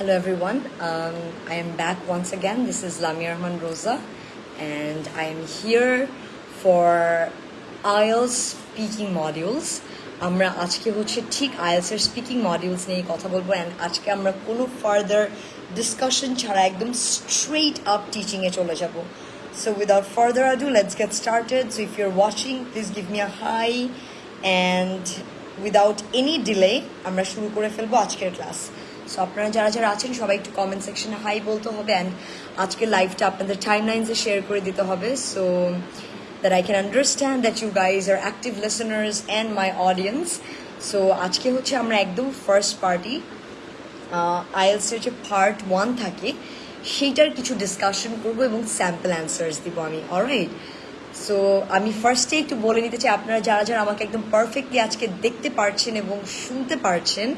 Hello everyone, um, I am back once again. This is Lamia Rahman Rosa and I am here for IELTS speaking modules. আমরা আজকে হচ্ছে ঠিক আইএলসের speaking modules নিয়ে কথা বলবো and আজকে আমরা কোনো ফার্দার ডিসকাশন ছাড়া একদম স্ট্রেট আপ টিচিংয়ে চলে যাব so without further ado let's get started so if you're watching please give me a high and without any delay আমরা শুরু করে ফেলবো আজকের ক্লাস So আপনারা যারা যারা আছেন, সবাই একটু কমেন্ট সেকশনে হাই বলতে হবে অ্যান্ড আজকের লাইভটা আপনাদের টাইম লাইন্সে শেয়ার করে দিতে হবে। So that I can understand that you guys are active listeners and my audience so আজকে হচ্ছে আমরা একদম ফার্স্ট পার্টি আইএলসের যে পার্ট ওয়ান থাকে, সেইটার কিছু ডিসকাশন করব এবং স্যাম্পল অ্যান্সার্স দিব আমি। অলরাইট সো আমি ফার্স্টে একটু বলে নিতে চাই, আপনারা যারা যারা আমাকে একদম পারফেক্টলি আজকে দেখতে পারছেন এবং শুনতে পারছেন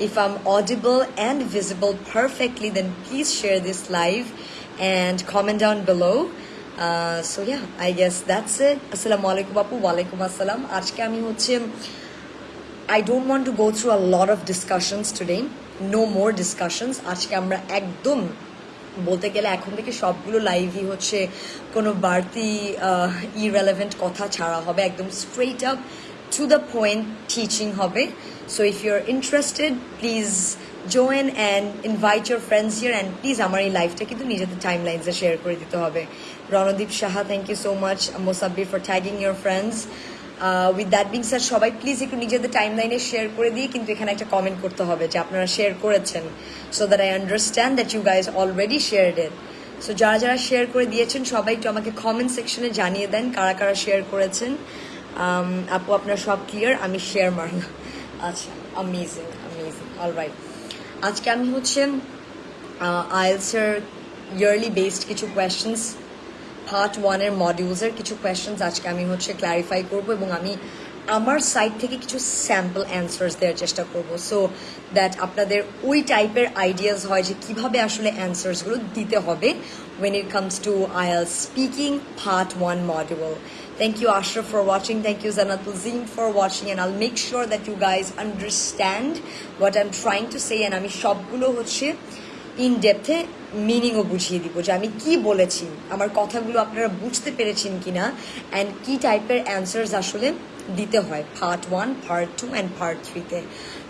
If I'm audible and visible perfectly, then please share this live and comment down below. Uh, so yeah, I guess that's it. Assalamualaikum Bapu, walaikum assalam. আজকে আমি হচ্ছে I don't want to go through a lot of discussions today. No more discussions. আজকে আমরা একদম বলতে গেলে এখন থেকে সবগুলো লাইভই হচ্ছে কোনো বাড়তি ইরেলেভেন্ট কথা ছাড়া হবে একদম straight up to the point teaching হবে so if you are interested please join and invite your friends here and please আমার এই লাইফটা কিন্তু নিজেদের টাইম লাইন্সে শেয়ার করে দিতে হবে। Randeep Saha thank you so much Mosabbir for tagging your friends with that being sir সবাই please একটু নিজেদের টাইম লাইনে শেয়ার করে দিয়ে কিন্তু এখানে একটা কমেন্ট করতে হবে যে আপনারা শেয়ার করেছেন। So that I understand that you guys already share it so যারা যারা শেয়ার করে দিয়েছেন, সবাই একটু আমাকে কমেন্ট সেকশনে জানিয়ে দেন কারা কারা শেয়ার করেছেন। আপু, আপনার সব ক্লিয়ার আমি শেয়ার মারলাম। আচ্ছা আমেজিং আমেজিং অল রাইট আজকে আমি হচ্ছে আইএলসের ইয়ারলি বেসড কিছু কোয়েশ্চেন্স পার্ট ওয়ানের মডিউলসের কিছু কোয়েশ্চেন্স আজকে আমি হচ্ছে ক্ল্যারিফাই করব এবং আমি আমার সাইড থেকে কিছু স্যাম্পল অ্যান্সার্স দেওয়ার চেষ্টা করব সো দ্যাট আপনাদের ওই টাইপের আইডিয়াস হয় যে কীভাবে আসলে অ্যান্সার্সগুলো দিতে হবে when it comes to IELTS speaking part one module. Thank you Ashraf for watching. Thank you Zanatul Zim for watching and I'll make sure that you guys understand what I'm trying to say and আমি সবগুলো হচ্ছে in ডেপথে মিনিংও বুঝিয়ে দিব যে আমি কি বলেছি আমার কথাগুলো আপনারা বুঝতে পেরেছেন কিনা অ্যান্ড কি টাইপের অ্যান্সার্স আসলে দিতে হয় part one part two and part থ্রিতে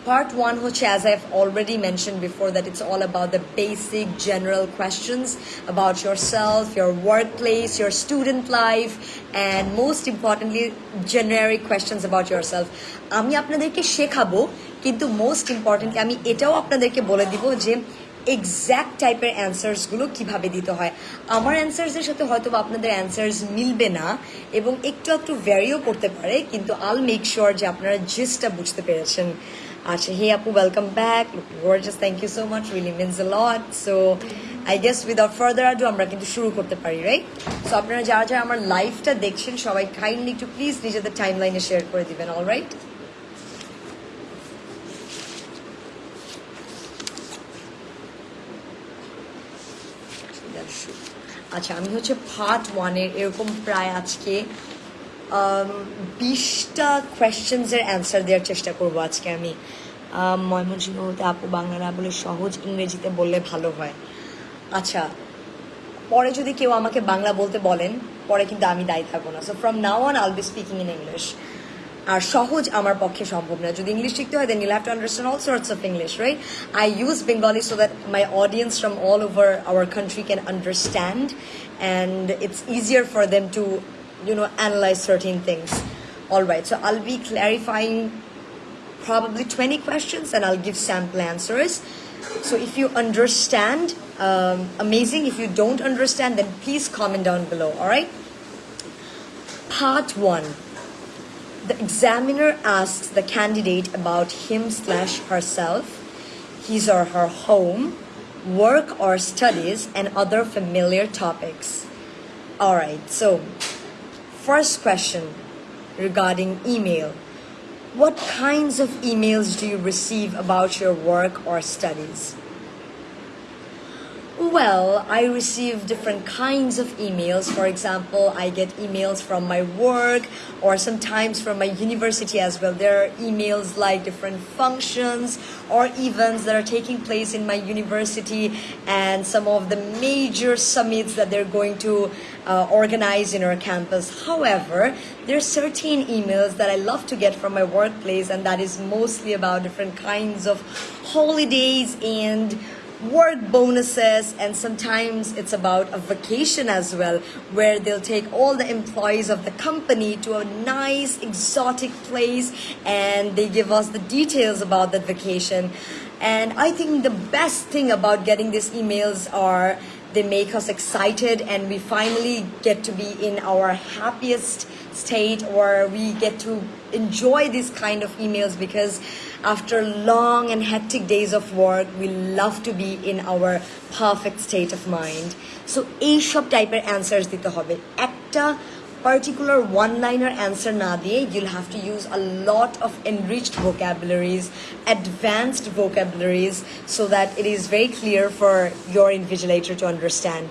পার্ট ওয়ান হচ্ছে as I have already mention before that it's all about the basic general questions about yourself your work place your student life and most importantly generic questions about yourself আমি আপনাদেরকে শেখাবো, কিন্তু most importantly আমি এটাও আপনাদেরকে বলে দিব যে এক্স্যাক্ট টাইপের অ্যান্সার্সগুলো কীভাবে দিতে হয়? আমার অ্যান্সার্সের সাথে হয়তো আপনাদের অ্যান্সার্স মিলবে না এবং একটু একটু ভ্যারিও করতে পারে, কিন্তু আল মেক শিওর যে আপনারা জিসটা বুঝতে পেরেছেন। আচ্ছা হে আপু welcome back gorgeous thank you so much really means a lot so I guess without further ado আমরা কিন্তু শুরু করতে পারি রাইট সো আপনারা যারা যারা আমার লাইফটা দেখছেন, সবাই কাইন্ডলি একটু প্লিজ নিজেদের টাইম লাইনে শেয়ার করে দিবেন অল রাইট আচ্ছা আমি হচ্ছে পার্ট ওয়ানের এরকম প্রায় আজকে বিশটা কোয়েশ্চেন্সের অ্যান্সার দেওয়ার চেষ্টা করব আজকে আমি। ময়মনসিংহ হতে আপু, বাংলা না বলে সহজ ইংরেজিতে বললে ভালো হয়। আচ্ছা পরে যদি কেউ আমাকে বাংলা বলতে বলেন, পরে কিন্তু আমি দায়ী থাকব না। So from now on I'll be speaking in English আর সহজ আমার পক্ষে সম্ভব না যদি ইংলিশ শিখতে হয় then you'll have to understand all sorts of English right I use Bengali so that my audience from all over our country can understand and it's easier for them to you know analyze certain things all right so i'll be clarifying probably 20 questions and i'll give sample answers so if you understand um, amazing if you don't understand then please comment down below all right part one the examiner asks the candidate about him slash herself his or her home work or studies and other familiar topics all right so First question regarding email. What kinds of emails do you receive about your work or studies? Well, I receive different kinds of emails. For example, I get emails from my work or sometimes from my university as well. There are emails like different functions or events that are taking place in my university and some of the major summits that they're going to uh, organize in our campus. However, there are certain emails that I love to get from my workplace and that is mostly about different kinds of holidays and work bonuses and sometimes it's about a vacation as well where they'll take all the employees of the company to a nice exotic place and they give us the details about that vacation. And i think the best thing about getting these emails are they make us excited and we finally get to be in our happiest state or we get to enjoy these kind of emails because after long and hectic days of work we love to be in our perfect state of mind so এইসব টাইপের answers দিতে হবে একটা particular one-liner answer na diye you'll have to use a lot of enriched vocabularies advanced vocabularies so that it is very clear for your invigilator to understand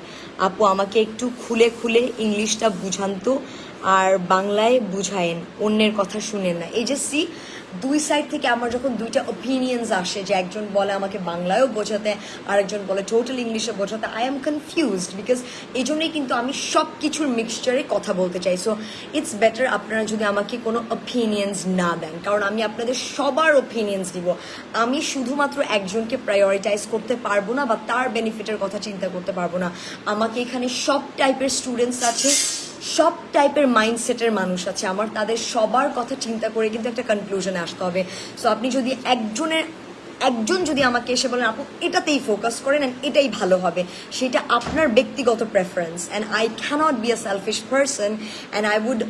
আপু আমাকে একটু খুলে খুলে ইংলিশটা বুঝান তো আর বাংলায় বুঝায়েন অন্যের কথা শুনেন না এই যে সি দুই সাইড থেকে আমার যখন দুইটা ওপিনিয়ন্স আসে যে একজন বলে আমাকে বাংলায়ও বোঝাতে, আরেকজন বলে টোটাল ইংলিশে বোঝাতে আই এম কনফিউজড বিকজ এই জন্যই কিন্তু আমি সব কিছুর মিক্সচারে কথা বলতে চাই। সো ইটস বেটার আপনারা যদি আমাকে কোনো ওপিনিয়ন্স না দেন, কারণ আমি আপনাদের সবার ওপিনিয়ন্স দিব। আমি শুধুমাত্র একজনকে প্রায়োরিটাইজ করতে পারব না বা তার বেনিফিটের কথা চিন্তা করতে পারব না। আমাকে এখানে সব টাইপের স্টুডেন্টস আছে সব টাইপের মাইন্ডসেটের মানুষ আছে আমার তাদের সবার কথা চিন্তা করে কিন্তু একটা কনক্লুশনে আসতে হবে সো আপনি যদি একজনের একজন যদি আমাকে এসে বলেন আপু এটাতেই ফোকাস করেন অ্যান্ড এটাই ভালো হবে সেটা আপনার ব্যক্তিগত preference and I can't be a selfish person and I would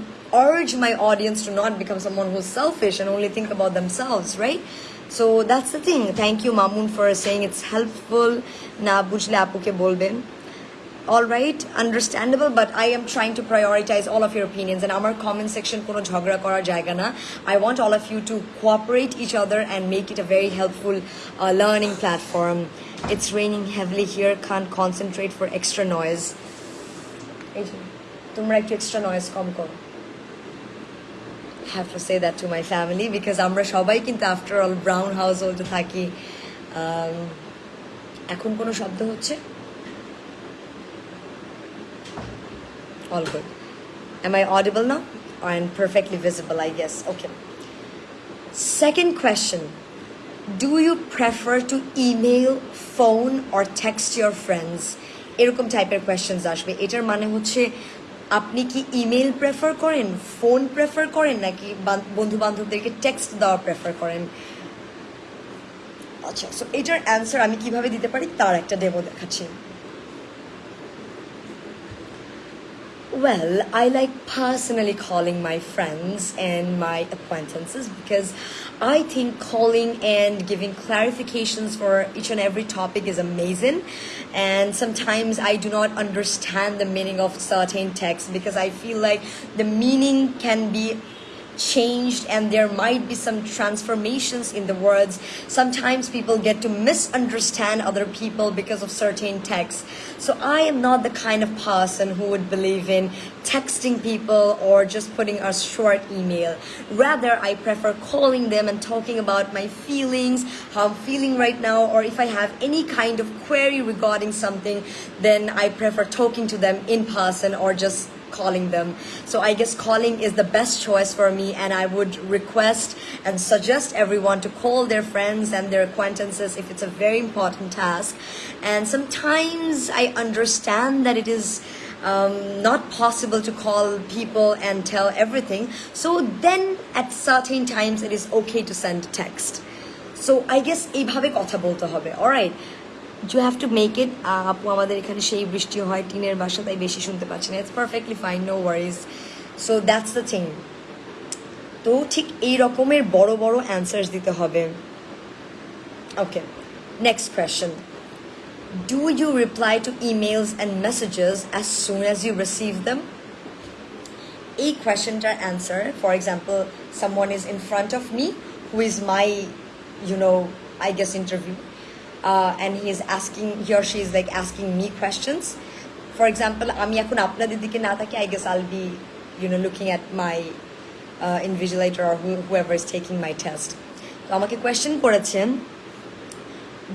urge my audience to not become someone who's selfish and only think about themselves, right? So that's the thing. Thank you, Mamun, for saying it's helpful. Na bujhle apuke bolben all right understandable but i am trying to prioritize all of your opinions and our comment section kono jhagra korar jayga na i want all of you to cooperate each other and make it a very helpful uh, learning platform it's raining heavily here can't concentrate for extra noise তোমরা একটু extra noise কম করো have to say that to my family because আমরা সবাই কিন্তু after all brown household থাকি এখন কোনো শব্দ হচ্ছে All good. Am I audible now? And perfectly visible, I guess. Okay. Second question Do you prefer to email, phone, or text your friends? এরকম টাইপের কোয়েশ্চেন্স আসবে এটার মানে হচ্ছে আপনি কি ইমেল প্রেফার করেন ফোন প্রেফার করেন নাকি বন্ধু বান্ধবদেরকে টেক্সট দেওয়া প্রেফার করেন আচ্ছা সো এটার অ্যান্সার আমি কীভাবে দিতে পারি তার একটা ডেমো দেখাচ্ছি Well, I like personally calling my friends and my acquaintances because I think calling and giving clarifications for each and every topic is amazing. And sometimes I do not understand the meaning of certain texts because I feel like the meaning can be changed and there might be some transformations in the words. Sometimes people get to misunderstand other people because of certain texts. So I am not the kind of person who would believe in texting people or just putting a short email. Rather, I prefer calling them and talking about my feelings, how I'm feeling right now, or if I have any kind of query regarding something, then I prefer talking to them in person or just calling them. So I guess calling is the best choice for me, and I would request and suggest everyone to call their friends and their acquaintances if it's a very important task. And sometimes I understand that it is. Um, not possible to call people and tell everything. So then at certain times it is okay to send text. So I guess এইভাবে কথা বলতে হবে alright you have to make it আপু আমাদের এখানে সেই বৃষ্টি হয় টিনের বাসা তাই বেশি শুনতে পাচ্ছি না it's perfectly fine no worries so that's the thing তো ঠিক এই রকমের বড় বড় অ্যান্সার্স দিতে হবে okay next question Do you reply to emails and messages as soon as you receive them? A question to answer, for example, someone is in front of me who is my, you know, I guess interview uh, and he is asking he or she is like asking me questions for example আমি এখন আপনাদের দিকে না থাকি I guess I'll be you know looking at my uh, invigilator or who, whoever is taking my test তো আমাকে question করেছেন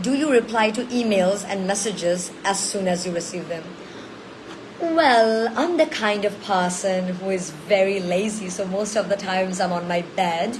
do you reply to emails and messages as soon as you receive them well, I'm the kind of person who is very lazy, so most of the times I'm on my bed.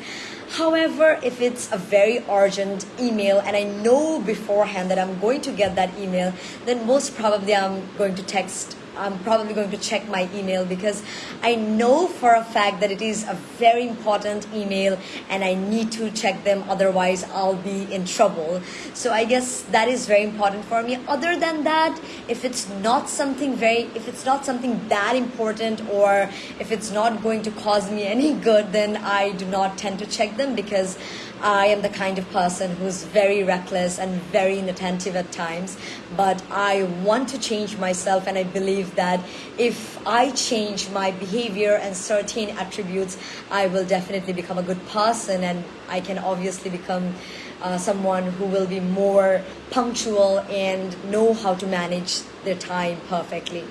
However, if it's a very urgent email and I know beforehand that I'm going to get that email, then most probably I'm going to text I'm probably going to check my email because I know for a fact that it is a very important email and I need to check them otherwise I'll be in trouble. So I guess that is very important for me. Other than that, if it's not something very if it's not something that important or if it's not going to cause me any good, then I do not tend to check them because I am the kind of person who's very reckless and very inattentive at times, but I want to change myself, and I believe that if I change my behavior and certain attributes, I will definitely become a good person, and I can obviously become uh, someone who will be more punctual and know how to manage their time perfectly.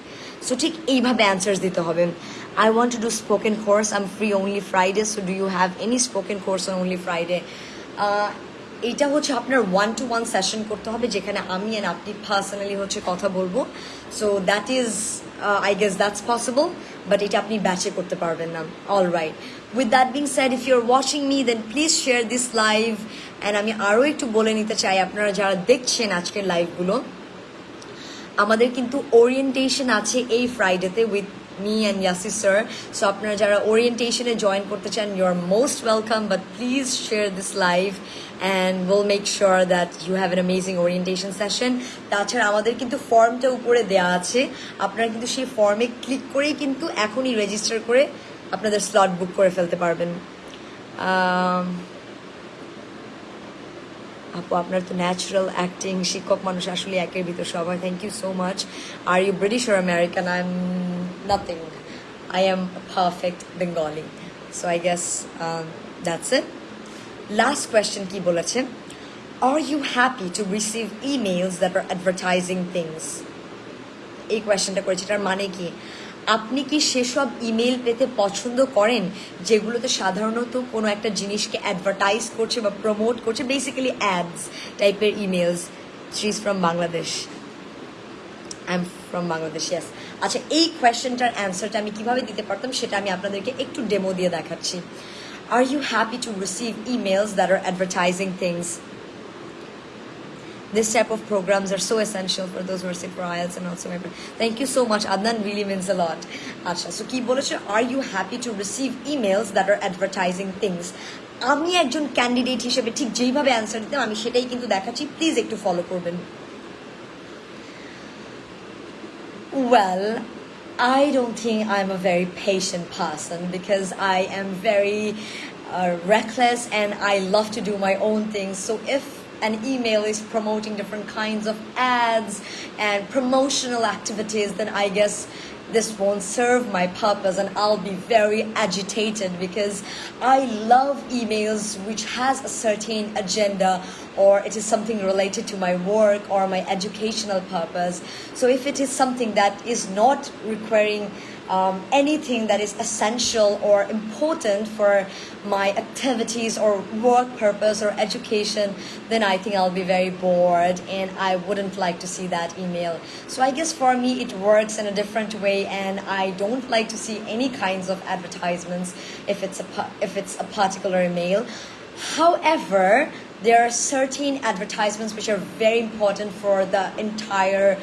So ঠিক এইভাবে answers দিতে হবে I want to do spoken course. I'm free only Friday. So do you have any spoken course on only Friday? Uh, এটা হচ্ছে আপনার one to one session করতে হবে যেখানে আমি অ্যান্ড আপনি পার্সোনালি হচ্ছে কথা বলব so that is I guess that's possible but এটা আপনি ব্যাচে করতে পারবেন না all right with that being sad if you are watching me then please share this live and আমি আরও একটু বলে নিতে চাই আপনারা যারা দেখছেন আজকের লাইভগুলো আমাদের কিন্তু ওরিয়েন্টেশন আছে এই ফ্রাইডেতে with me and Yasi sir so আপনারা যারা ওরিয়েন্টেশনে জয়েন করতে চান you are most welcome but please share this live and will make sure that you have an amazing orientation session তাছাড়া আমাদের কিন্তু ফর্মটা উপরে দেওয়া আছে। আপনারা কিন্তু সেই ফর্মে ক্লিক করেই কিন্তু এখনই রেজিস্টার করে আপনাদের স্লট বুক করে ফেলতে পারবেন। আপু, আপনার তো ন্যাচারাল অ্যাক্টিং শিক্ষক মানুষ আসলে একের ভিতর সবাই। Thank you so much are you British or American I am nothing I am perfect Bengali so I guess that's it last question কি বলেছে? Are you happy to receive emails that are advertising things এই কোয়েশ্চেনটা করেছে, এটার মানে কি? আপনি কি সেসব ইমেল পেতে পছন্দ করেন? যেগুলোতে সাধারণত কোনো একটা জিনিসকে অ্যাডভার্টাইজ করছে বা প্রমোট করছে বেসিক্যালি অ্যাডস টাইপের emails is from Bangladesh I am from Bangladesh yes আচ্ছা এই কোয়েশ্চেনটার অ্যান্সারটা আমি কীভাবে দিতে পারতাম সেটা আমি আপনাদেরকে একটু ডেমো দিয়ে দেখাচ্ছি। Are you happy to receive emails that are advertising things this type of programs are so essential for those who are sick for IELTS and also everything. Thank you so much. Adnan really means a lot. Acha, so কি বলেছে are you happy to receive emails that are advertising things? আমি একজন candidate হিসেবে ঠিক যেইভাবে answer দিতাম আমি সেটাই কিন্তু দেখাচ্ছি প্লিজ একটু ফলো করবেন Well, I don't think I'm a very patient person because I am very uh, reckless and I love to do my own things. So if an email is promoting different kinds of ads and promotional activities, then I guess this won't serve my purpose and I'll be very agitated because I love emails which has a certain agenda or it is something related to my work or my educational purpose. So if it is something that is not requiring um, anything that is essential or important for my activities or work purpose or education, then I think I'll be very bored and I wouldn't like to see that email. So I guess for me it works in a different way and I don't like to see any kinds of advertisements if it's a, if it's a particular email. However, there are certain advertisements which are very important for the entire,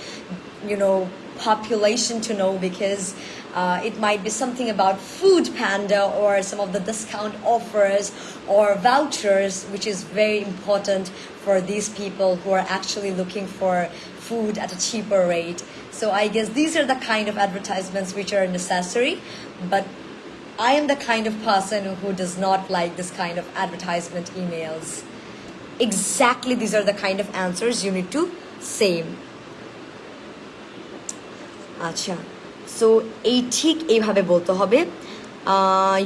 you know, population to know because uh, it might be something about Food Panda or some of the discount offers or vouchers, which is very important for these people who are actually looking for food at a cheaper rate. So I guess these are the kind of advertisements which are necessary, but I am the kind of person who does not like this kind of advertisement emails. Exactly these are the kind of answers you need to save. Acha. So এই ঠিক এইভাবে বলতে হবে।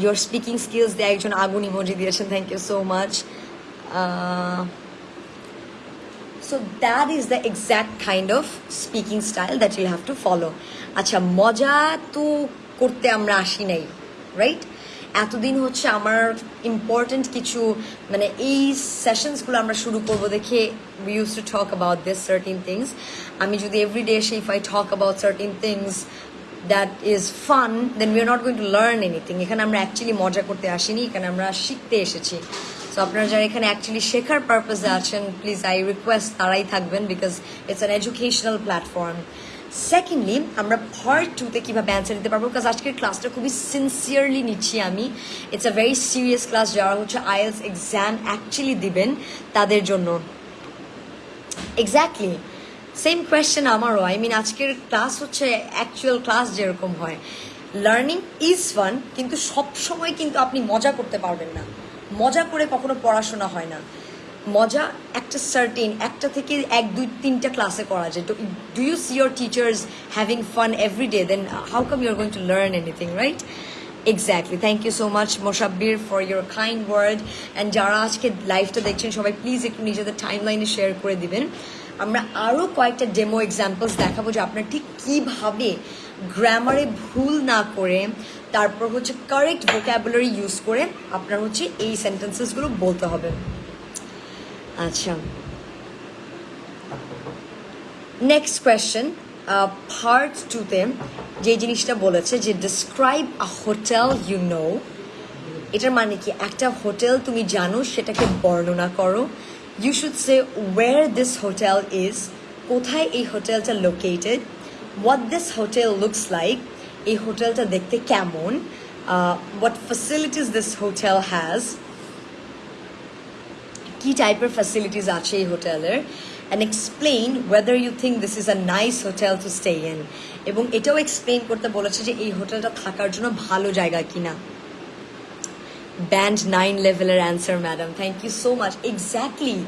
Your speaking skills দিয়ে একজন আগুন emoji দিয়েছেন thank you so much so that is the exact kind of speaking style that you have to follow আচ্ছা মজা তো করতে আমরা আসি নাই রাইট এতদিন হচ্ছে আমার ইম্পর্টেন্ট কিছু মানে এই সেশনসগুলো আমরা শুরু করব দেখে we use to talk about this certain things আমি যদি এভরিডে এসে if I talk about certain things that is fun then we are not going to learn anything এখানে আমরা অ্যাকচুয়ালি মজা করতে আসিনি, এখানে আমরা শিখতে এসেছি। সো আপনারা যারা এখানে অ্যাকচুয়ালি শেখার পারপাসে আছেন প্লিজ আই রিকোয়েস্ট তারাই থাকবেন because it's an educational platform secondly আমরা পার্ট টুতে কীভাবে অ্যান্সার দিতে পারব? বিকজ আজকের ক্লাসটা খুবই সিনসিয়ারলি নিচ্ছি আমি। It's a very serious class যারা হচ্ছে আইএলস এক্সাম অ্যাকচুয়ালি দিবেন তাদের জন্য। এক্স্যাক্টলি সেম কোয়েশ্চেন আমারও। আই মিন আজকের ক্লাস হচ্ছে অ্যাকচুয়াল ক্লাস যেরকম হয়। লার্নিং ইজ ফান কিন্তু সব সময় কিন্তু আপনি মজা করতে পারবেন না। মজা করে কখনো পড়াশোনা হয় না। মজা একটা সার্টিন একটা থেকে এক, দুই, তিনটা ক্লাসে করা যায়। তো do you see your teachers having fun every day then how come you're going to learn anything right exactly thank you so much Mosabbir for your kind word and যারা আজকে লাইভটা দেখছেন, সবাই প্লিজ একটু নিজেদের টাইম লাইনে share করে দিবেন। আমরা আরও কয়েকটা ডেমো এক্সাম্পলস দেখাবো যে আপনার ঠিক কীভাবে গ্রামারে ভুল না করে তারপর হচ্ছে কারেক্ট ভোক্যাবুলারি ইউজ করে আপনার হচ্ছে এই সেন্টেন্সেসগুলো বলতে হবে। আচ্ছা। নেক্সট কোয়েশ্চেন পার্ট টুতে যে জিনিসটা বলেছে যে describe a hotel you know এটার মানে কি? একটা হোটেল তুমি জানো, সেটাকে বর্ণনা করো। You should say where this hotel is কোথায় এই হোটেলটা located what this hotel looks like এই হোটেলটা দেখতে কেমন what facilities this hotel has কি টাইপের ফ্যাসিলিটিস আছে এই হোটেলের and explain whether you think this is a nice hotel to stay in এবং এটাও এক্সপ্লেইন করতে বলেছে যে এই হোটেলটা থাকার জন্য ভালো জায়গা কিনা। ব্যান্ড নাইন লেভেলের answer madam thank you so much exactly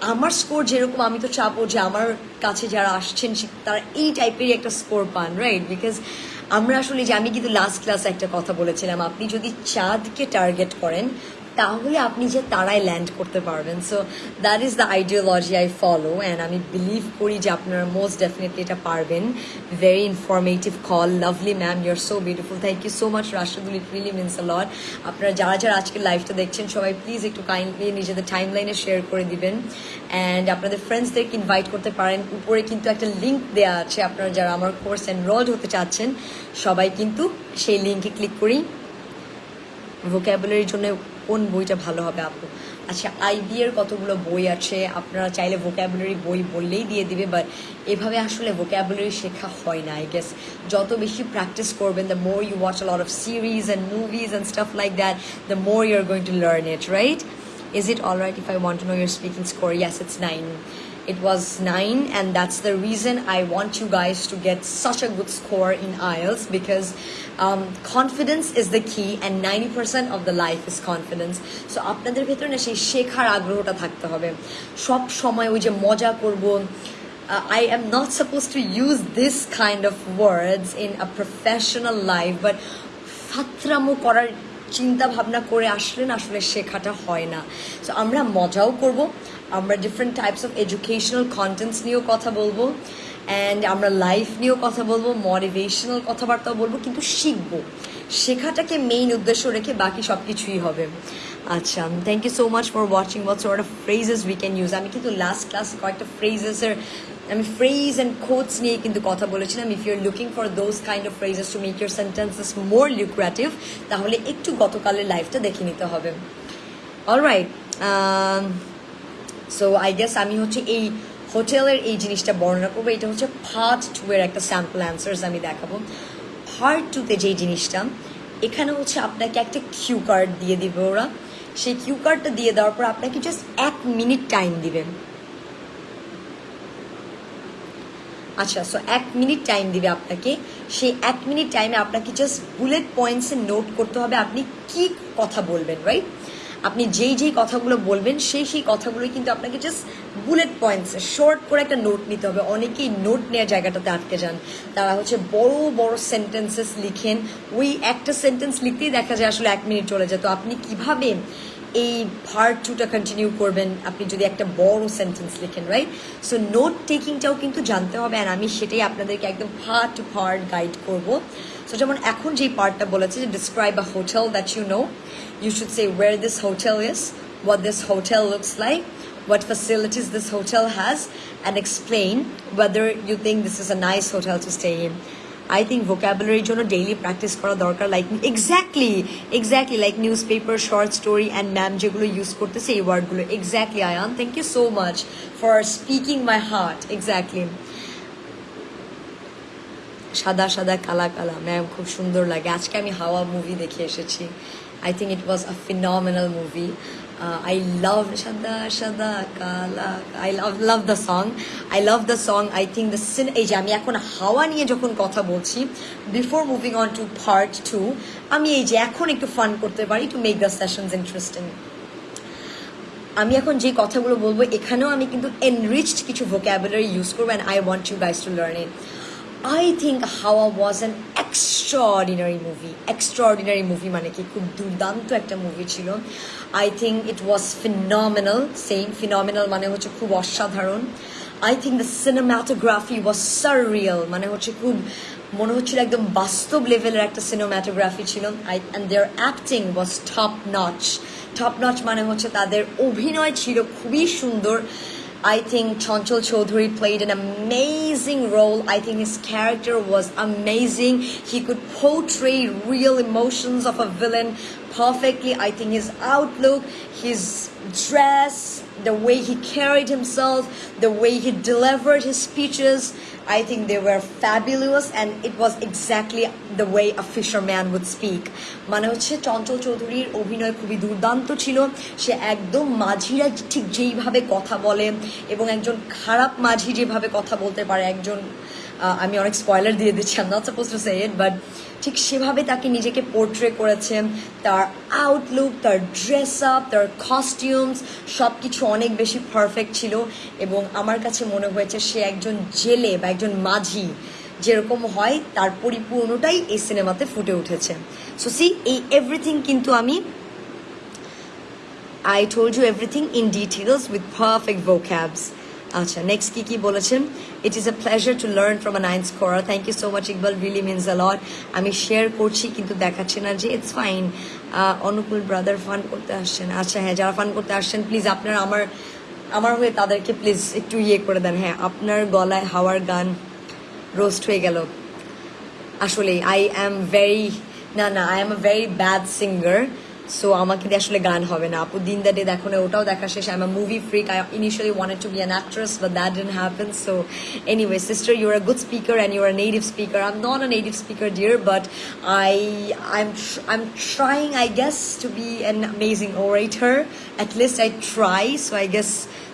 আমার স্কোর যেরকম, আমি তো চাপো যে আমার কাছে যারা আসছেন তারা এই টাইপেরই একটা স্কোর পান রাইট বিকজ আমরা আসলে যে, আমি কিন্তু লাস্ট ক্লাসে একটা কথা বলেছিলাম। আপনি যদি চাঁদকে টার্গেট করেন তাহলে আপনি যে তারাই ল্যান্ড করতে পারবেন। So that is the ideology I follow and আমি বিলিভ করি যে আপনারা মোস্ট ডেফিনেটলি এটা পারবেন। Very informative call lovely ma'am you're so beautiful thank you so much রাষ্ট্রগুলি it really means lot আপনারা যারা যারা আজকে লাইভটা দেখছেন, সবাই প্লিজ একটু কাইন্ডলি নিজেদের টাইম লাইনে শেয়ার করে দিবেন। অ্যান্ড আপনাদের ফ্রেন্ডসদেরকে ইনভাইট করতে পারেন। উপরে কিন্তু একটা লিঙ্ক দেওয়া আছে, আপনারা যারা আমার কোর্স এনরোল্ড হতে চাচ্ছেন, সবাই কিন্তু সেই লিঙ্কে ক্লিক করি। ভোক্যাবুলারির জন্য কোন বইটা ভালো হবে আপু আচ্ছা আইবি এর কতগুলো বই আছে আপনারা চাইলে ভোক্যাবুলারি বই বললেই দিয়ে দিবে বাট এভাবে আসলে ভোক্যাবুলারি শেখা হয় না আই গেস যত বেশি প্র্যাকটিস করবেন the more you watch lot of series and movies and stuff like that the more you are going to learn it right Is it alright if I want to know your speaking score? Yes, it's nine. It was nine, and that's the reason I want you guys to get such a good score in IELTS because um, confidence is the key, and 90% of the life is confidence. So আপনাদের ভেতরে না সেই শেখার আগ্রহটা থাকতে হবে সব সময় ওই যে মজা করব uh, I am not supposed to use this kind of words in a professional life, but ফাত্রামো করার চিন্তা ভাবনা করে আসলে না আসলে শেখাটা হয় না সো আমরা মজাও করব আমরা different types of educational contents নিয়েও কথা বলব অ্যান্ড আমরা লাইফ নিয়েও কথা বলব মোটিভেশনাল কথাবার্তাও বলব, কিন্তু শিখব। শেখাটাকে মেইন উদ্দেশ্য রেখে বাকি সব কিছুই হবে। আচ্ছা thank you so much for watching sort of phrases we can use আমি কিন্তু লাস্ট ক্লাসে কয়েকটা ফ্রেজেসের আমি ফ্রেজ অ্যান্ড কোটস নিয়ে কিন্তু কথা বলেছিলাম। If you're looking for those kind of phrases to make your sentences more lucrative তাহলে একটু গতকালের লাইফটা দেখে নিতে হবে। অলরাইট সো আই গেস আমি হচ্ছে এই হোটেলের এই জিনিসটা বর্ণনা করব। এটা হচ্ছে পার্ট টু এর একটা স্যাম্পল অ্যান্সার্স আমি দেখাবো। পার্ট টুতে যেই জিনিসটা, এখানে হচ্ছে আপনাকে একটা কিউ কার্ড দিয়ে দিবে ওরা। সেই কিউ কার্ডটা দিয়ে দেওয়ার পর আপনাকে জাস্ট এক মিনিট টাইম দিবেন আচ্ছা সো এক মিনিট টাইম দিবে আপনাকে। সেই এক মিনিট টাইমে আপনাকে জাস্ট বুলেট পয়েন্টসে নোট করতে হবে আপনি কি কথা বলবেন রাইট আপনি যেই যেই কথাগুলো বলবেন, সেই সেই কথাগুলোই কিন্তু আপনাকে জাস্ট বুলেট পয়েন্টসে শর্ট করে একটা নোট নিতে হবে। অনেকেই নোট নেওয়ার জায়গাটাতে আটকে যান। তারা হচ্ছে বড় বড় সেন্টেন্সেস লিখেন। ওই একটা সেন্টেন্স লিখতেই দেখা যায় আসলে এক মিনিট চলে যায়। তো আপনি কীভাবে এই পার্ট টুটা কন্টিনিউ করবেন? আপনি যদি একটা বড় সেন্টেন্স লিখেন রাইট সো নোট টেকিংটাও কিন্তু জানতে হবে আর আমি সেটাই আপনাদেরকে একদম পার্ট টু পার্ট গাইড করব। সো যেমন এখন যেই পার্টটা বলেছে, যে describe a hotel that you know you should say where this hotel is what this hotel looks like, what facilities this hotel has, and explain whether you think this is a nice hotel to stay in. I think vocabulary জন্য daily practice করা দরকার like exactly exactly like news paper short story and ma'am যেগুলো use করতেছে এই ওয়ার্ডগুলো exactly Ayaan thank you so much for speaking my heart exactly সাদা সাদা কালা কালা ম্যাম খুব সুন্দর লাগে আজকে আমি হাওয়া মুভি দেখে এসেছি I think it was a phenomenal movie I love সাদা সাদা কালা I love love the song I love the song I think the scene এই যে আমি এখন হাওয়া নিয়ে যখন কথা বলছি before moving on to part two আমি এই যে এখন একটু ফান করতে পারি to make the sessions interesting আমি এখন যে কথাগুলো বলব, এখানেও আমি কিন্তু এনরিচড কিছু ভোক্যাবুলারি ইউজ করব and I want you guys to learn it I think Hawa was an extraordinary movie extraordinary movie মানে কি? খুব দুর্দান্ত একটা মুভি ছিল। I think it was phenomenal same phenomenal মানে হচ্ছে খুব অসাধারণ। I think the cinematography was surreal মানে হচ্ছে খুব মনে হচ্ছিল একদম বাস্তব লেভেলের একটা সিনেমাটোগ্রাফি ছিল। I and their acting was top notch top notch মানে হচ্ছে তাদের অভিনয় ছিল খুবই সুন্দর। I think Chanchal Chowdhury played an amazing role. I think his character was amazing. He could portray real emotions of a villain perfectly. I think his outlook, his dress, the way he carried himself, the way he delivered his speeches, I think they were fabulous and it was exactly the way a fisherman would speak. মানে হচ্ছে চঞ্চল চৌধুরীর অভিনয় খুবই দুর্দান্ত ছিল সে একদম মাঝিরা ঠিক যেইভাবে কথা বলে এবং একজন খারাপ মাঝি যেভাবে কথা বলতে পারে একজন আমি অনেক স্পয়লার দিয়ে দিচ্ছি I'm not supposed to say it but ঠিক সেভাবে তাকে নিজেকে পোর্ট্রে করেছে। তার আউটলুক তার ড্রেস আপ তার কস্টিউমস সব কিছু অনেক বেশি পারফেক্ট ছিল এবং আমার কাছে মনে হয়েছে সে একজন জেলে বা একজন মাঝি যেরকম হয়, তার পরিপূর্ণটাই এই সিনেমাতে ফুটে উঠেছে। সো সি এই এভরিথিং কিন্তু আমি I told you everything in details with perfect vocabs আচ্ছা নেক্সট কি কি বলেছেন? It is a pleasure to learn from a nine scorer thank you so much Iqbal really means a lot আমি share করছি, কিন্তু দেখাচ্ছে না যে it's fine Anukul brother fun করতে আসছেন। আচ্ছা হ্যাঁ যারা ফান করতে আসছেন প্লিজ আপনার আমার আমার হয়ে তাদেরকে প্লিজ একটু ইয়ে করে দেন। হ্যাঁ আপনার গলায় হাওয়ার গান রোস্ট হয়ে গেল। আসলে আই অ্যাম ভেরি না না I am a very bad singer so আমাকে দিয়ে আসলে গান হবে না আপু দিন দ্য ডে দেখো না ওটাও দেখা শেষ I am a movie freak I initially wanted to be an actress but that dean happen so anyway sister your a good speaker and your a native speaker I am not a native speaker dear but I I am I am trying I guess to be an amazing orator at least I try so I guess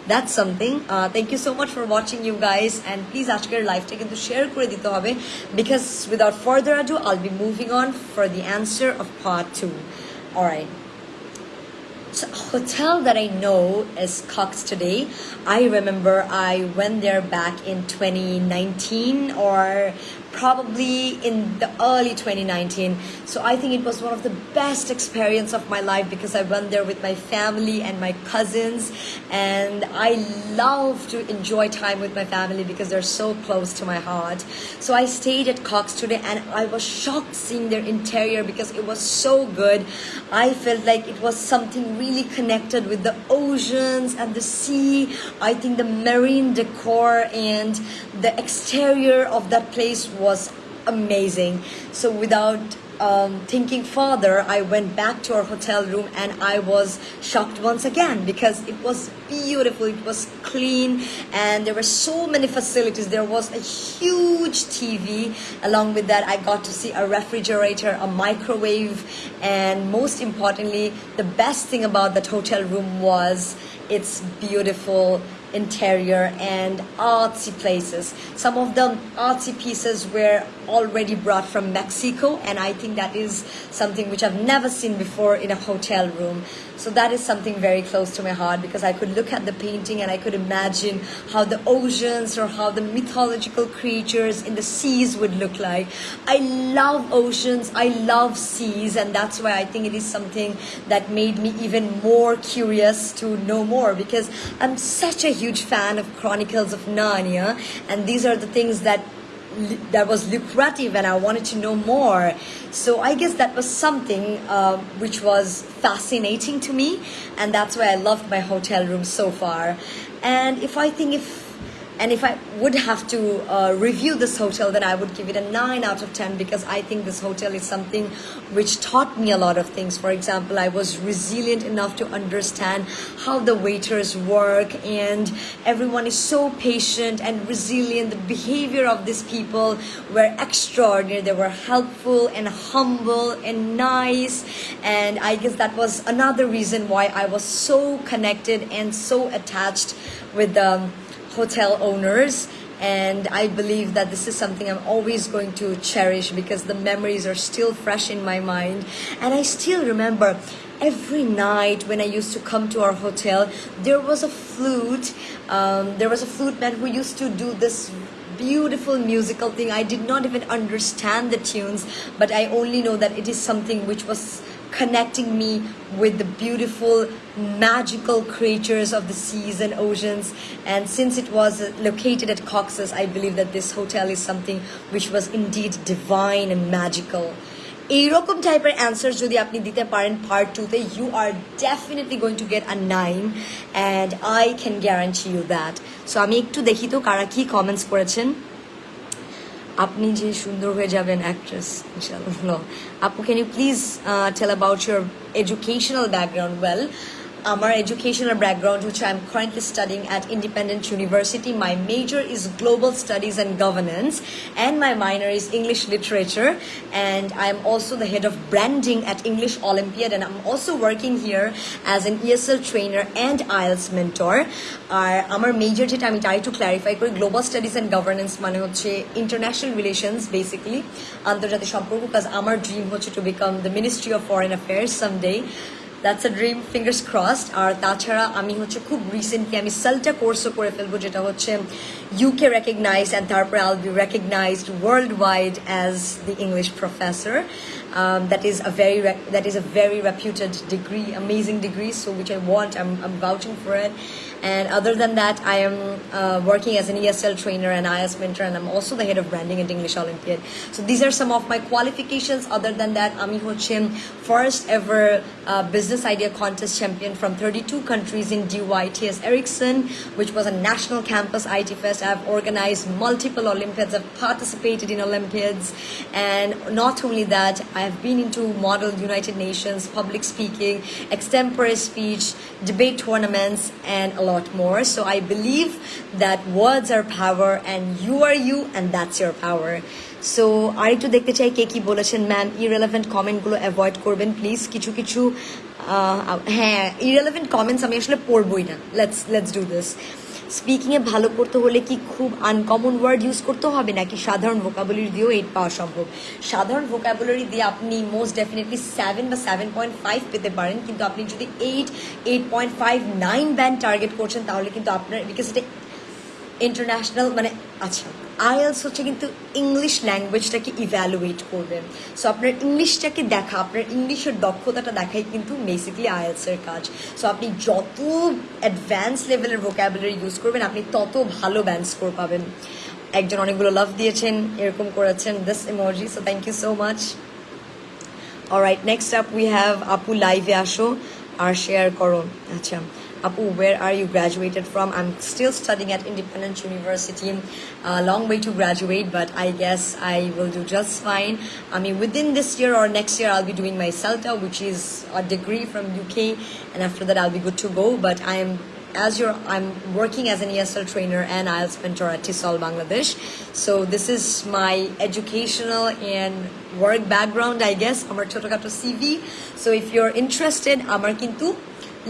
that's something uh, thank you so much for watching you guys and please আজকের লাইভটা কিন্তু share করে দিতে হবে because without further ado I'll be moving on for the answer of part 2 all right so hotel that I know is Cox today. I remember I went there back in 2019 or probably in the early 2019 so i think it was one of the best experience of my life because i went there with my family and my cousins and i love to enjoy time with my family because they're so close to my heart. So i stayed at cox today and i was shocked seeing their interior because it was so good. I felt like it was something really connected with the oceans and the sea. I think the marine decor and the exterior of that place was amazing. So without um, thinking further, I went back to our hotel room and I was shocked once again because it was beautiful, it was clean, and there were so many facilities. There was a huge TV. Along with that, I got to see a refrigerator, a microwave, and most importantly, the best thing about that hotel room was its beautiful interior and artsy places. Some of the artsy pieces were already brought from Mexico, and I think that is something which I've never seen before in a hotel room. So that is something very close to my heart because I could look at the painting and I could imagine how the oceans or how the mythological creatures in the seas would look like. I love oceans, I love seas, and that's why I think it is something that made me even more curious to know more because I'm such a huge fan of Chronicles of Narnia, and these are the things that that was lucrative and I wanted to know more. So I guess that was something uh, which was fascinating to me, and that's why I loved my hotel room so far. And if I think if and if I would have to uh, review this hotel, then I would give it a 9 out of 10 because I think this hotel is something which taught me a lot of things. For example, I was resilient enough to understand how the waiters work, and everyone is so patient and resilient. The behavior of these people were extraordinary. They were helpful and humble and nice, and I guess that was another reason why I was so connected and so attached with the hotel owners and I believe that this is something I'm always going to cherish because the memories are still fresh in my mind. And I still remember every night when I used to come to our hotel there was a flute um, there was a flute man who used to do this beautiful musical thing. I did not even understand the tunes but I only know that it is something which was connecting me with the beautiful magical creatures of the seas and oceans and since it was uh, located at Cox's I believe that this hotel is something which was indeed divine and magical এইরকম টাইপের answer যদি আপনি দিতে পারেন part টুতে you are definitely going to get a nine and I can guarantee you that so আমি একটু দেখি তো কারা কি কমেন্টস করেছেন আপনি যে সুন্দর হয়ে যাবেন অ্যাক্ট্রেস ইনশাআল্লাহ। আপু can you please tell about your educational background well আমার এডুকেশনাল ব্যাকগ্রাউন্ড হচ্ছে I am currently studying at Independent University my major is global studies and governance and my minor is English literature and I am also the head of branding at English Olympiad and I am also working here as an ESL trainer and IELTS mentor আর আমার major যেটা আমি তাই to clarify করি global studies and governance মানে হচ্ছে international relations basically আন্তর্জাতিক সম্পর্ক কাজ আমার ড্রিম হচ্ছে to become the ministry of foreign affairs someday that's a dream. Fingers crossed. ar tachara ami hocche khub recently ami CELTA course o kore felbo jeta hocche uk recognized and tarpor i'll be recognized worldwide as the english professor. Um, that is a very that is a very reputed degree amazing degree so which i want i'm, I'm vouching for it. And other than that, I am uh, working as an ESL trainer and IELTS mentor, and I'm also the head of branding at English Olympiad. So these are some of my qualifications. Other than that, Ami Hochim, first ever uh, business idea contest champion from 32 countries in DYTS Ericsson, which was a national campus IT fest. I've organized multiple Olympiads. I've participated in Olympiads, and not only that, I have been into Model United Nations, public speaking, extempore speech, debate tournaments, and a lot more. So I believe that words are power, and you are you, and that's your power. So আরেকটু দেখতে চাই কে কি বলেছেন ma'am irrelevant কমেন্টগুলো avoid করবেন please কিছু কিছু হ্যাঁ ইরেলেভেন্ট কমেন্টস আমি আসলে পড়বই না লেটস লেটস ডু দিস স্পিকিংয়ে ভালো করতে হলে কি খুব আনকমন ওয়ার্ড ইউজ করতে হবে? নাকি সাধারণ ভোকাবুলারি দিয়েও এইট পাওয়া সম্ভব? সাধারণ ভোকাবুলারি দিয়ে আপনি মোস্ট ডেফিনেটলি সেভেন বা সেভেন পয়েন্ট ফাইভ পেতে পারেন। কিন্তু আপনি যদি eight eight point five nine band target করছেন, তাহলে কিন্তু আপনার বিকজ এটা ইন্টারন্যাশনাল মানে আচ্ছা আইএলস হচ্ছে কিন্তু ইংলিশ ল্যাঙ্গুয়েজটাকে ইভ্যালুয়েট করবে। সো আপনার ইংলিশটাকে দেখা, আপনার ইংলিশের দক্ষতাটা দেখাই কিন্তু বেসিক্যালি আইএলসের কাজ। সো আপনি যত অ্যাডভান্স লেভেলের ভোক্যাবুলারি ইউজ করবেন, আপনি তত ভালো ব্যান্ড স্কোর পাবেন। একজন অনেকগুলো লাভ দিয়েছেন, এরকম করেছেন this emoji so thank you so much alright next up we have আপু লাইভে আসো, আর শেয়ার করো। আচ্ছা Apu, where are you graduated from? I'm still studying at Independent University. A long way to graduate, but I guess I will do just fine. I mean, within this year or next year, I'll be doing my CELTA, which is a degree from UK, and after that, I'll be good to go. But I am as you're I'm working as an ESL trainer and IELTS mentor at TESOL Bangladesh. So this is my educational and work background, I guess. আমার ছোটখাটো CV. So if you're interested, আমার কিন্তু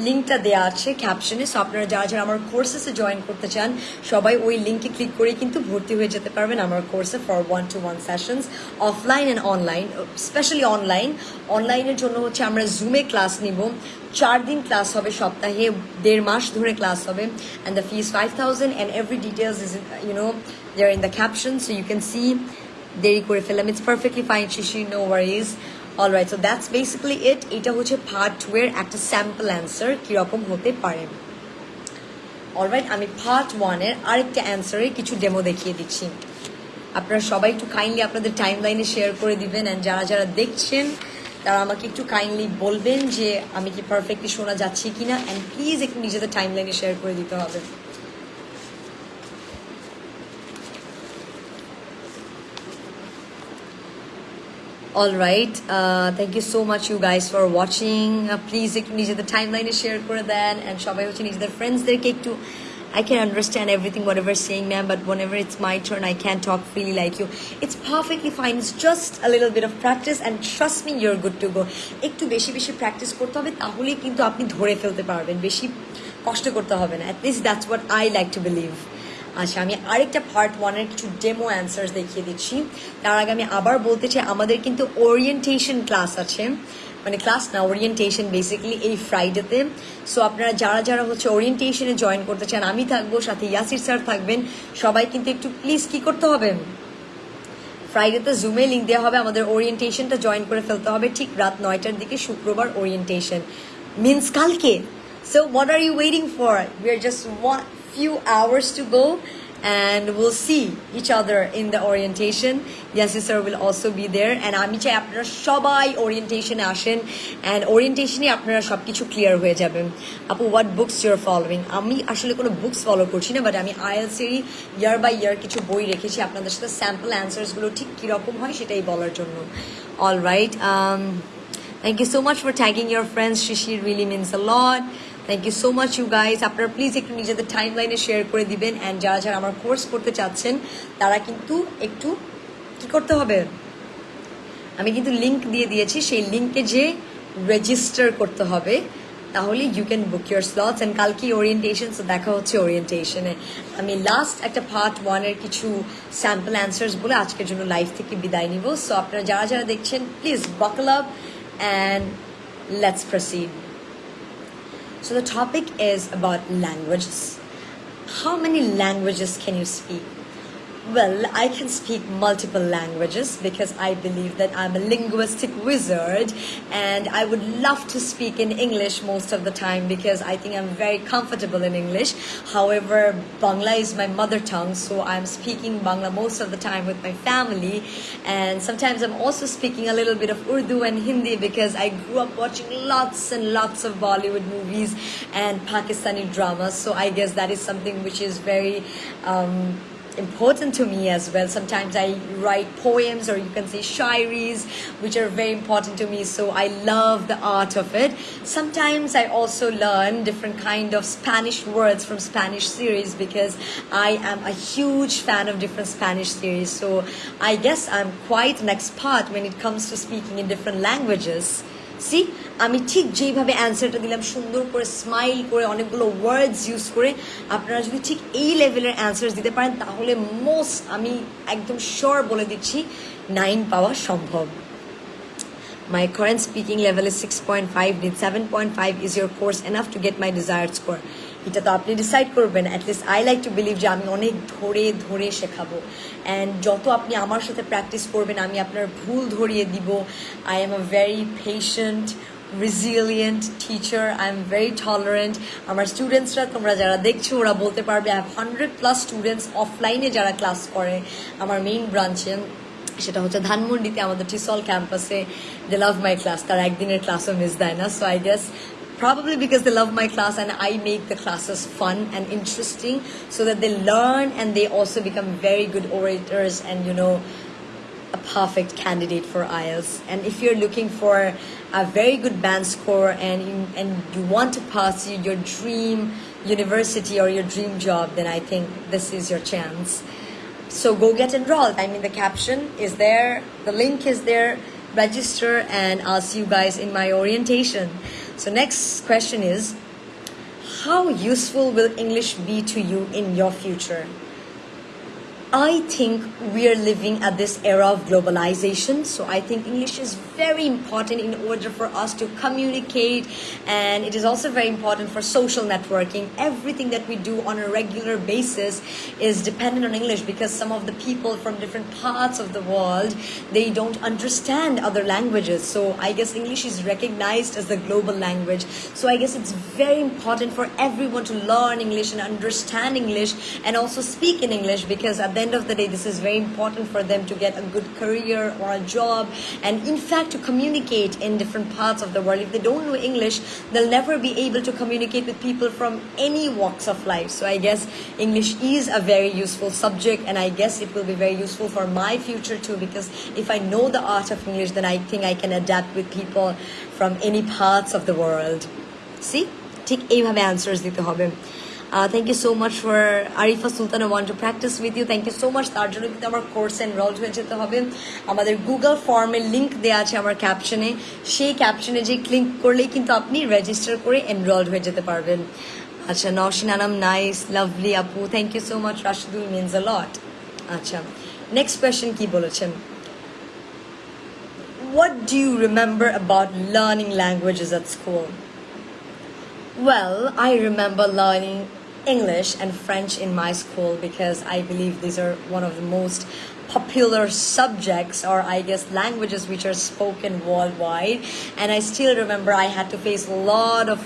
লিঙ্কটা দেওয়া আছে ক্যাপশনে so আপনারা যারা যারা আমার কোর্সেসে জয়েন করতে চান, সবাই ওই লিঙ্কে ক্লিক করে কিন্তু ভর্তি হয়ে যেতে পারবেন আমার কোর্সে for one to one sessions offline and online specially online অনলাইনের জন্য হচ্ছে আমরা জুমে ক্লাস নিব। চার দিন ক্লাস হবে সপ্তাহে, দেড় মাস ধরে ক্লাস হবে। And the fees five thousand and every details is you know there in the caption so you can see দেরি করে ফেললাম it's perfectly fine Shishi no worries all right so that's basically it এটা হচ্ছে part two এর একটা sample answer কীরকম হতে পারে। অলরাইট আমি পার্ট ওয়ানের আরেকটা অ্যান্সারে কিছু ডেমো দেখিয়ে দিচ্ছি। আপনারা সবাই একটু কাইন্ডলি আপনাদের টাইম লাইনে শেয়ার করে দিবেন অ্যান্ড যারা যারা দেখছেন, তারা আমাকে একটু কাইন্ডলি বলবেন যে আমি কি পারফেক্টলি শোনা যাচ্ছি কিনা অ্যান্ড প্লিজ একটু নিজেদের টাইম লাইনে শেয়ার করে দিতে হবে। All right. Uh, thank you so much, you guys, for watching. Uh, please একটু নিজেদের টাইমলাইনে শেয়ার করে দেন অ্যান্ড সবাই হচ্ছে নিজেদের ফ্রেন্ডসদেরকে একটু I can understand everything, whatever you're saying, ma'am, but whenever it's my turn, I can't talk freely like you. It's perfectly fine. It's just a little bit of practice, and trust me, you're good to go. একটু বেশি বেশি practice করতে হবে তাহলেই কিন্তু আপনি ধরে ফেলতে পারবেন বেশি কষ্ট করতে হবে না at least that's what I like to believe আচ্ছা আমি আরেকটা পার্ট ওয়ানের কিছু ডেমো অ্যান্সার্স দেখিয়ে দিচ্ছি। তার আগে আমি আবার বলতে চাই, আমাদের কিন্তু ওরিয়েন্টেশন ক্লাস আছে। মানে ক্লাস না ওরিয়েন্টেশন বেসিক্যালি এই ফ্রাইডেতে সো আপনারা যারা যারা হচ্ছে ওরিয়েন্টেশনে জয়েন করতে চান, আমি থাকব, সাথে ইয়াসির স্যার থাকবেন। সবাই কিন্তু একটু প্লিজ কি করতে হবে? ফ্রাইডেতে জুমে লিঙ্ক দেওয়া হবে, আমাদের ওরিয়েন্টেশনটা জয়েন করে ফেলতে হবে ঠিক রাত নয়টার দিকে, শুক্রবার ওরিয়েন্টেশন মিনস কালকে। So what are you waiting for we are just one few hours to go and we'll see each other in the orientation. Yes, sir will also be there. And আমি চাই আপনারা সবাই ওরিয়েন্টেশনে আসেন and ওরিয়েন্টেশনে আপনারা সব কিছু clear হয়ে যাবেন আপু হোয়াট বুকস ইউর ফলোয়িং আমি আসলে কোনো বুকস ফলো করছি না বাট আমি আইএলসিরই ইয়ার বাই ইয়ার কিছু বই রেখেছি আপনাদের সাথে স্যাম্পল অ্যান্সার্সগুলো ঠিক কীরকম হয় সেটাই বলার জন্য all right thank you so much for tagging your friends Shishir really means a lot Thank you so much you guys আপনারা প্লিজ একটু নিজেদের টাইম লাইনে শেয়ার করে দিবেন অ্যান্ড যারা যারা আমার কোর্স করতে চাচ্ছেন, তারা কিন্তু একটু কি করতে হবে? আমি কিন্তু লিঙ্ক দিয়ে দিয়েছি, সেই লিঙ্কে যে রেজিস্টার করতে হবে, তাহলে you can book your slots and কালকে ওরিয়েন্টেশন সো দেখা হচ্ছে ওরিয়েন্টেশনে আমি লাস্ট একটা পার্ট ওয়ানের কিছু স্যাম্পল অ্যান্সার্স বলে আজকের জন্য লাইফ থেকে বিদায় নিব। সো আপনারা যারা যারা দেখছেন please buckle up and let's proceed So the topic is about languages. How many languages can you speak? Well, I can speak multiple languages because I believe that I'm a linguistic wizard and I would love to speak in English most of the time because I think I'm very comfortable in English. However, Bangla is my mother tongue, so I'm speaking Bangla most of the time with my family. And sometimes I'm also speaking a little bit of Urdu and Hindi because I grew up watching lots and lots of Bollywood movies and Pakistani dramas. So I guess that is something which is very um, important to me as well. Sometimes I write poems or you can say shairis, which are very important to me. So I love the art of it. Sometimes I also learn different kind of Spanish words from Spanish series because I am a huge fan of different Spanish series. So I guess I'm quite an expert when it comes to speaking in different languages. See আমি ঠিক যেইভাবে অ্যান্সারটা দিলাম, সুন্দর করে smile করে অনেকগুলো ওয়ার্ডস use করে, আপনারা যদি ঠিক এই লেভেলের অ্যান্সার দিতে পারেন, তাহলে মোস্ট আমি একদম শর বলে দিচ্ছি নাইন পাওয়া সম্ভব My current speaking level is 6.5. Need 7.5 is your course enough to get my desired score? এটা তো আপনি ডিসাইড করবেন। At least I like to believe যে আমি অনেক ধরে ধরে শেখাবো। অ্যান্ড যত আপনি আমার সাথে প্র্যাকটিস করবেন, আমি আপনার ভুল ধরিয়ে দিব। I am a very patient resilient teacher I am very tolerant আমার স্টুডেন্টসরা তোমরা যারা দেখছ, ওরা বলতে পারবে আই হান্ড্রেড প্লাস স্টুডেন্টস অফলাইনে যারা ক্লাস করে আমার মেইন ব্রাঞ্চে সেটা হচ্ছে ধানমন্ডিতে, আমাদের টিসল ক্যাম্পাসে দে লাভ মাই ক্লাস তার একদিনের ক্লাসও মিস দেয় না। So I guess probably because they love my class and I make the classes fun and interesting so that they learn and they also become very good orators and you know a perfect candidate for IELTS and if you're looking for a very good band score and you, and you want to pass your dream university or your dream job then I think this is your chance. So go get enrolled. I mean the caption is there the link is there. Register and I'll see you guys in my orientation So next question is, how useful will English be to you in your future? I think we are living at this era of globalization. So I think English is very important in order for us to communicate, and it is also very important for social networking. Everything that we do on a regular basis is dependent on English because some of the people from different parts of the world they don't understand other languages. So I guess English is recognized as the global language. So I guess it's very important for everyone to learn English and understand English and also speak in English because at the end of the day, this is very important for them to get a good career or a job, and in fact, to communicate in different parts of the world. If they don't know English, they'll never be able to communicate with people from any walks of life. So I guess English is a very useful subject, and I guess it will be very useful for my future too. Because if I know the art of English, then I think I can adapt with people from any parts of the world. See? ঠিক এইভাবে answers দিতে হবে thank you so much for Arifa Sultan want to practice with you thank you so much তার জন্য কিন্তু আমার course enrol হয়ে যেতে হবে। আমাদের গুগল ফর্মের লিঙ্ক দেওয়া আছে আমার ক্যাপশনে সেই ক্যাপশনে যে ক্লিক করলেই কিন্তু আপনি রেজিস্টার করে এনরোল হয়ে যেতে পারবেন। আচ্ছা নওশিন আনাম নাইস লাভলি আপু thank you so much Rashidul means a lot আচ্ছা নেক্সট কোয়েশ্চেন কি বলেছেন? What do you remember about learning languages at school? Well, I remember learning English and French in my school because I believe these are one of the most popular subjects or I guess languages which are spoken worldwide. And I still remember I had to face a lot of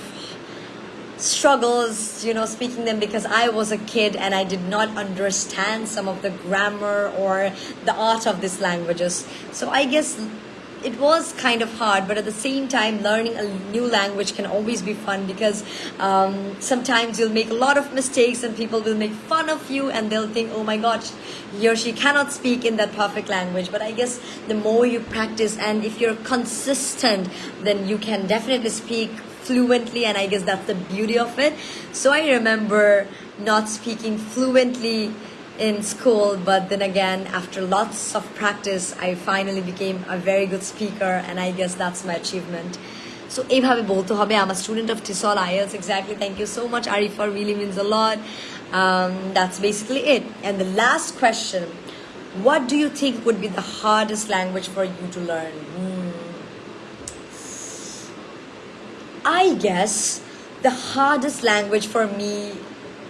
struggles, you know, speaking them because I was a kid and I did not understand some of the grammar or the art of these languages. So I guess it was kind of hard, but at the same time, learning a new language can always be fun because um, sometimes you'll make a lot of mistakes and people will make fun of you and they'll think, oh my gosh, he or she cannot speak in that perfect language. But I guess the more you practice and if you're consistent, then you can definitely speak fluently and I guess that's the beauty of it. So I remember not speaking fluently in school but then again after lots of practice i finally became a very good speaker and i guess that's my achievement. So এইভাবে বলতে হবে i'm a student of TESOL ielts exactly thank you so much arifar really means a lot. Um, that's basically it. And the last question what do you think would be the hardest language for you to learn? Hmm. I guess the hardest language for me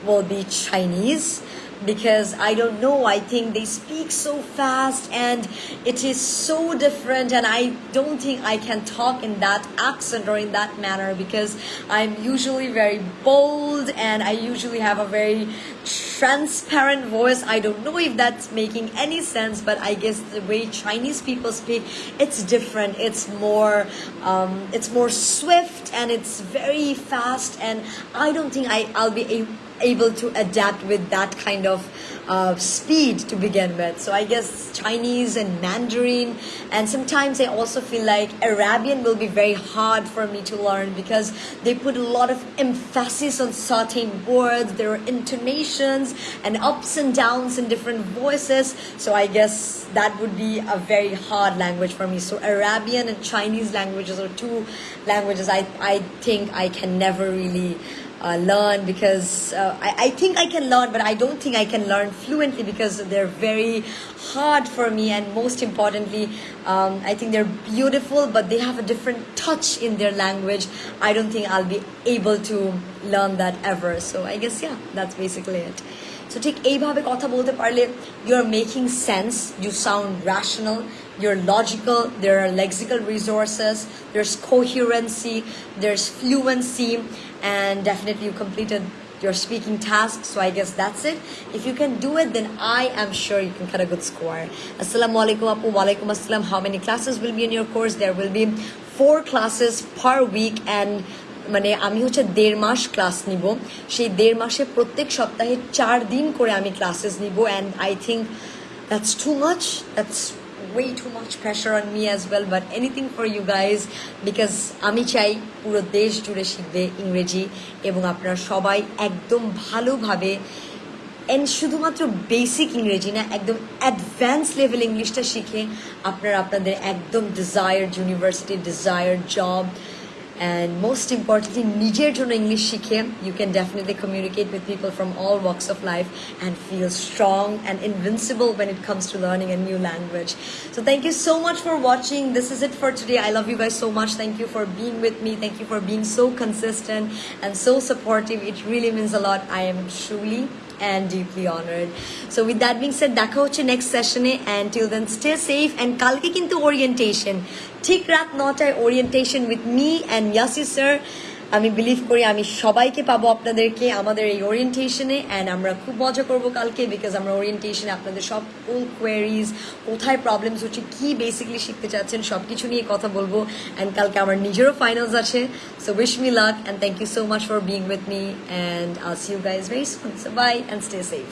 will be chinese because I don't know. I think they speak so fast and it is so different, and I don't think I can talk in that accent or in that manner because I'm usually very bold and I usually have a very transparent voice. I don't know if that's making any sense, but I guess the way Chinese people speak, it's different. It's more, um, it's more swift and it's very fast, and I don't think I, I'll be able to adapt with that kind of uh, speed to begin with. So I guess Chinese and Mandarin, and sometimes I also feel like Arabian will be very hard for me to learn because they put a lot of emphasis on certain words, there are intonations and ups and downs in different voices. So I guess that would be a very hard language for me. So Arabian and Chinese languages are two languages I, I think I can never really uh, learn because uh, I, I think I can learn, but I don't think I can learn fluently because they're very hard for me. And most importantly, um, I think they're beautiful, but they have a different touch in their language. I don't think I'll be able to learn that ever. So I guess, yeah, that's basically it. So ঠিক এইভাবে কথা বলতে পারলে you're making sense, you sound rational, you're logical, there are lexical resources, there's coherency, there's fluency, and definitely you completed your speaking task. So I guess that's it. If you can do it, then I am sure you can cut a good score. Assalamu alaikum apu walaikum assalam. How many classes will be in your course? There will be four classes per week and মানে আমি হচ্ছে দেড় মাস class নিব সেই দেড় মাসে প্রত্যেক সপ্তাহে চার দিন করে আমি ক্লাসেস নিব and I think that's too much that's way too much pressure on me as well, but anything for you guys, because আমি চাই পুরো দেশ জুড়ে শিখবে ইংরেজি এবং আপনারা সবাই একদম ভালোভাবে এন্ড শুধুমাত্র বেসিক ইংরেজি না, একদম অ্যাডভান্স লেভেল ইংলিশটা শিখে আপনারা আপনাদের একদম desired university desired job and most importantly নিজের জন্য ইংলিশ শিখে you can definitely communicate with people from all walks of life and feel strong and invincible when it comes to learning a new language so thank you so much for watching this is it for today i love you guys so much thank you for being with me thank you for being so consistent and so supportive it really means a lot i am truly and deeply honored. So with that being said, দেখা হচ্ছে next session A and till then stay safe and কালকে কিন্তু orientation ঠিক রাত নটায় orientation with me and Yassi sir আমি believe করি, আমি সবাইকে পাবো আপনাদেরকে আমাদের এই ওরিয়েন্টেশনে অ্যান্ড আমরা খুব মজা করব কালকে বিকজ আমরা ওরিয়েন্টেশনে আপনাদের সব কোন কোয়ারিজ কোথায় প্রবলেমস হচ্ছে, কি বেসিকলি শিখতে চাচ্ছেন সব কিছু নিয়ে কথা বলব অ্যান্ড কালকে আমার নিজেরও ফাইনালস আছে। So wish me luck and thank you so much for being with me and I'll see you guys very so bye and stay safe